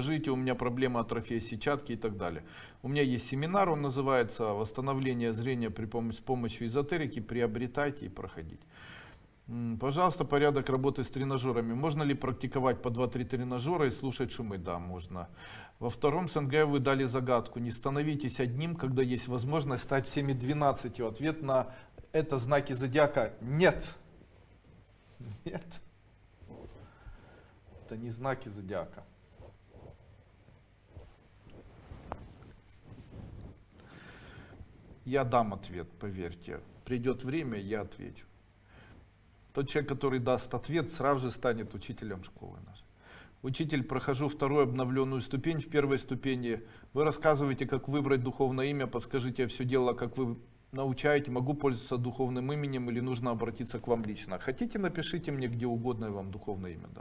Скажите, у меня проблема атрофия сетчатки и так далее. У меня есть семинар, он называется «Восстановление зрения при помощи, с помощью эзотерики». Приобретайте и проходите. Пожалуйста, порядок работы с тренажерами. Можно ли практиковать по 2-3 тренажера и слушать шумы? Да, можно. Во втором СНГ вы дали загадку. Не становитесь одним, когда есть возможность стать всеми 12. Ответ на это знаки зодиака нет. Нет. Это не знаки зодиака. Я дам ответ, поверьте. Придет время, я отвечу. Тот человек, который даст ответ, сразу же станет учителем школы нашей. Учитель, прохожу вторую обновленную ступень. В первой ступени вы рассказываете, как выбрать духовное имя, подскажите, я все делала, как вы научаете, могу пользоваться духовным именем или нужно обратиться к вам лично. Хотите, напишите мне где угодно, я вам духовное имя.